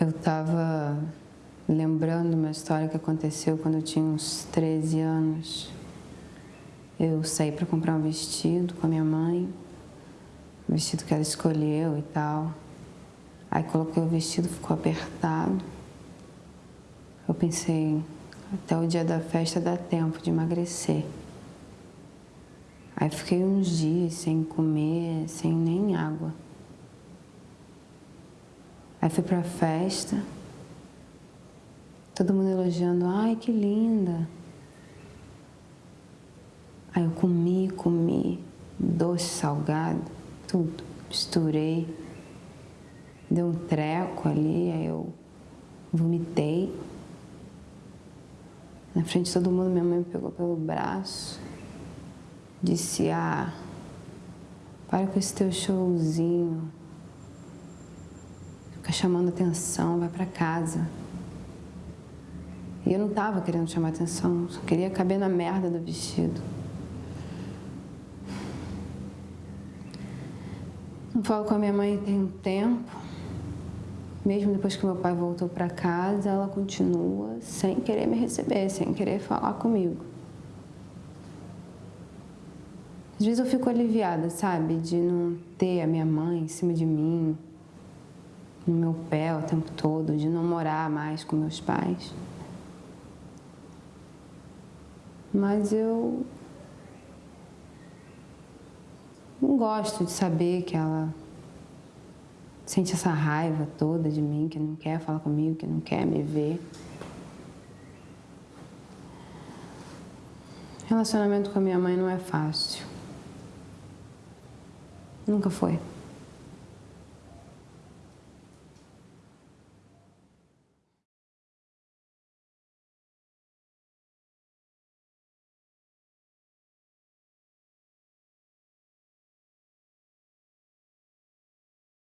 Eu estava lembrando uma história que aconteceu quando eu tinha uns 13 anos. Eu saí para comprar um vestido com a minha mãe, o vestido que ela escolheu e tal. Aí coloquei o vestido, ficou apertado. Eu pensei, até o dia da festa dá tempo de emagrecer. Aí fiquei uns dias sem comer, sem nem água. Aí fui pra festa, todo mundo elogiando, ai que linda. Aí eu comi, comi, doce, salgado, tudo, misturei. Deu um treco ali, aí eu vomitei. Na frente de todo mundo, minha mãe me pegou pelo braço, disse, ah, para com esse teu showzinho, chamando atenção, vai para casa. E eu não estava querendo chamar atenção, só queria caber na merda do vestido. Não falo com a minha mãe tem um tempo. Mesmo depois que meu pai voltou para casa, ela continua sem querer me receber, sem querer falar comigo. Às vezes eu fico aliviada, sabe, de não ter a minha mãe em cima de mim, no meu pé o tempo todo, de não morar mais com meus pais. Mas eu não gosto de saber que ela sente essa raiva toda de mim, que não quer falar comigo, que não quer me ver. Relacionamento com a minha mãe não é fácil. Nunca foi.